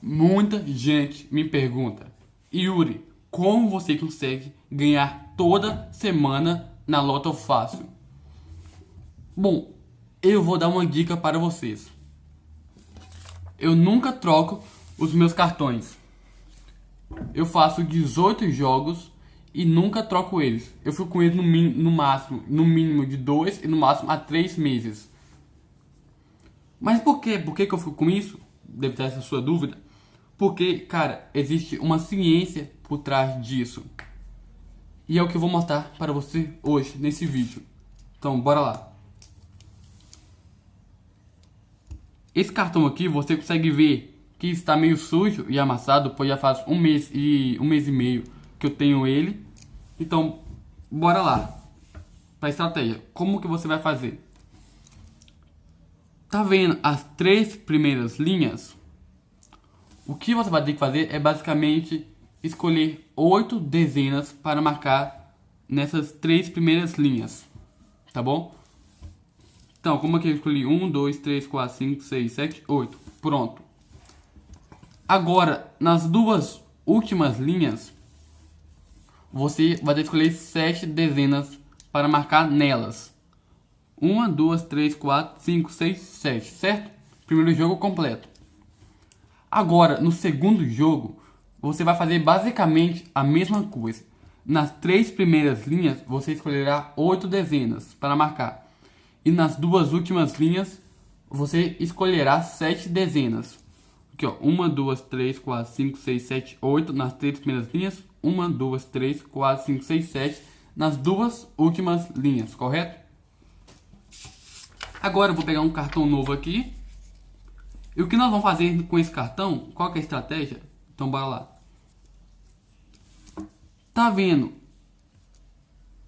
Muita gente me pergunta, Yuri, como você consegue ganhar toda semana na Loto Fácil? Bom, eu vou dar uma dica para vocês. Eu nunca troco os meus cartões. Eu faço 18 jogos e nunca troco eles. Eu fico com eles no, no máximo, no mínimo de 2 e no máximo a 3 meses. Mas por quê? Por que, que eu fico com isso? Deve ter essa sua dúvida. Porque, cara, existe uma ciência por trás disso. E é o que eu vou mostrar para você hoje, nesse vídeo. Então, bora lá. Esse cartão aqui, você consegue ver que está meio sujo e amassado, pois já faz um mês e um mês e meio que eu tenho ele. Então, bora lá. Para estratégia, como que você vai fazer? Tá vendo as três primeiras linhas? O que você vai ter que fazer é basicamente escolher oito dezenas para marcar nessas três primeiras linhas, tá bom? Então, como aqui eu escolhi 1, 2, 3, 4, 5, 6, 7, 8. Pronto. Agora, nas duas últimas linhas, você vai ter que escolher sete dezenas para marcar nelas. 1, 2, 3, 4, 5, 6, 7, certo? Primeiro jogo completo. Agora, no segundo jogo, você vai fazer basicamente a mesma coisa. Nas três primeiras linhas, você escolherá oito dezenas para marcar. E nas duas últimas linhas, você escolherá sete dezenas. Aqui, ó. Uma, duas, três, quatro, cinco, seis, sete, oito. Nas três primeiras linhas. Uma, duas, três, quatro, cinco, seis, sete. Nas duas últimas linhas, correto? Agora eu vou pegar um cartão novo aqui. E o que nós vamos fazer com esse cartão? Qual é a estratégia? Então bora lá. Tá vendo?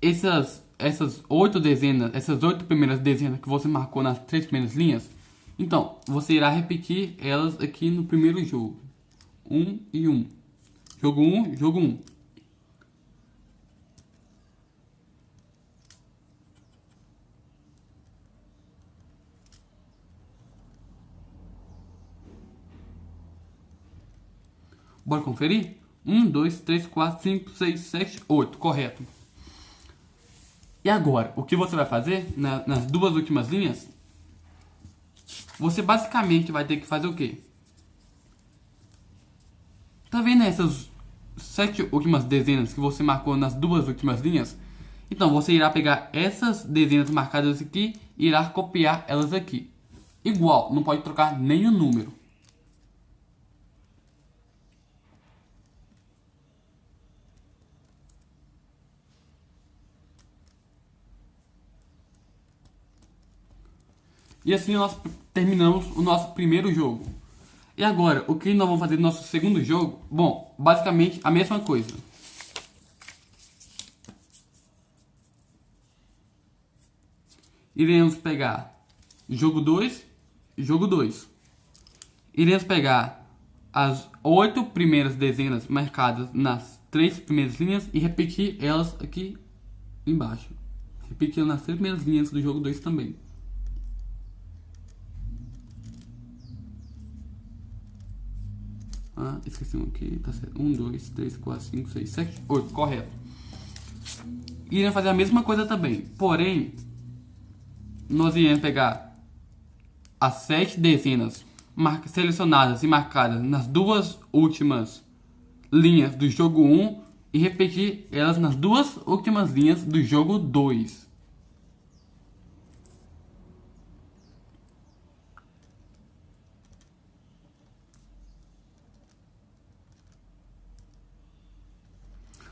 Essas essas oito dezenas, essas oito primeiras dezenas que você marcou nas três primeiras linhas, então você irá repetir elas aqui no primeiro jogo. Um e um. Jogo um, jogo um. Bora conferir? 1, 2, 3, 4, 5, 6, 7, 8. Correto. E agora, o que você vai fazer na, nas duas últimas linhas? Você basicamente vai ter que fazer o quê? Tá vendo essas sete últimas dezenas que você marcou nas duas últimas linhas? Então, você irá pegar essas dezenas marcadas aqui e irá copiar elas aqui. Igual, não pode trocar nenhum número. E assim nós terminamos o nosso primeiro jogo. E agora, o que nós vamos fazer no nosso segundo jogo? Bom, basicamente a mesma coisa. Iremos pegar jogo 2 e jogo 2. Iremos pegar as oito primeiras dezenas marcadas nas três primeiras linhas e repetir elas aqui embaixo. Repetir nas três primeiras linhas do jogo 2 também. Ah, esqueci um aqui, tá certo. 1, 2, 3, 4, 5, 6, 7, 8, correto. Iremos fazer a mesma coisa também, porém, nós iremos pegar as 7 dezenas selecionadas e marcadas nas duas últimas linhas do jogo 1 e repetir elas nas duas últimas linhas do jogo 2.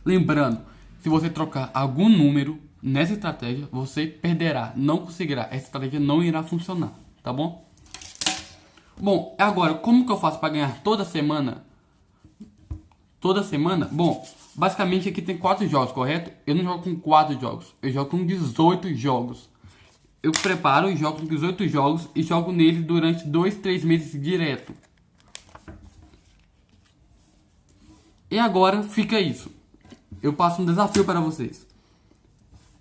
Lembrando, se você trocar algum número nessa estratégia, você perderá, não conseguirá. Essa estratégia não irá funcionar, tá bom? Bom, agora, como que eu faço para ganhar toda semana? Toda semana? Bom, basicamente aqui tem quatro jogos, correto? Eu não jogo com quatro jogos, eu jogo com 18 jogos. Eu preparo e jogo com 18 jogos e jogo neles durante 2, 3 meses direto. E agora fica isso eu passo um desafio para vocês.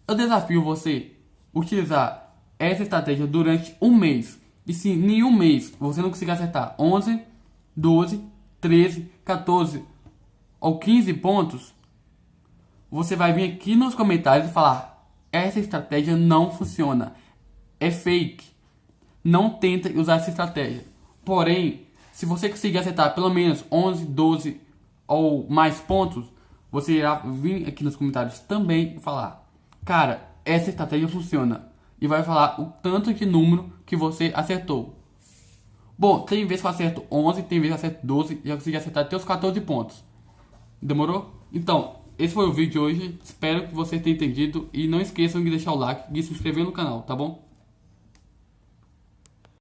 Eu desafio você utilizar essa estratégia durante um mês. E se em um mês você não conseguir acertar 11, 12, 13, 14 ou 15 pontos, você vai vir aqui nos comentários e falar: essa estratégia não funciona, é fake, não tenta usar essa estratégia. Porém, se você conseguir acertar pelo menos 11, 12 ou mais pontos, você irá vir aqui nos comentários também e falar: cara, essa estratégia funciona. E vai falar o tanto de número que você acertou. Bom, tem vezes que eu acerto 11, tem vezes que eu acerto 12 e eu consegui acertar até os 14 pontos. Demorou? Então, esse foi o vídeo de hoje. Espero que você tenha entendido. E não esqueçam de deixar o like e se inscrever no canal, tá bom?